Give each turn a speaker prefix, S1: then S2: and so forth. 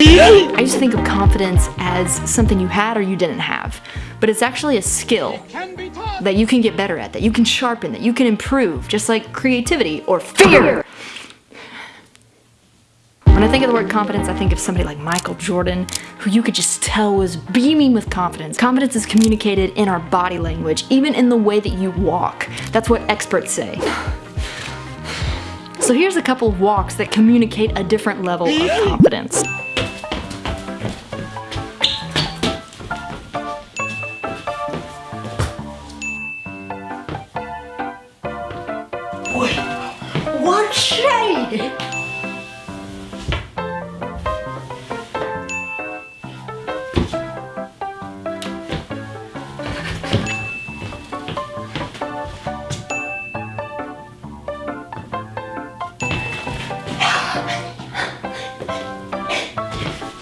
S1: I used to think of confidence as something you had or you didn't have, but it's actually a skill that you can get better at, that you can sharpen, that you can improve, just like creativity or fear. When I think of the word confidence, I think of somebody like Michael Jordan, who you could just tell was beaming with confidence. Confidence is communicated in our body language, even in the way that you walk. That's what experts say. So here's a couple walks that communicate a different level of confidence. Ой, what shall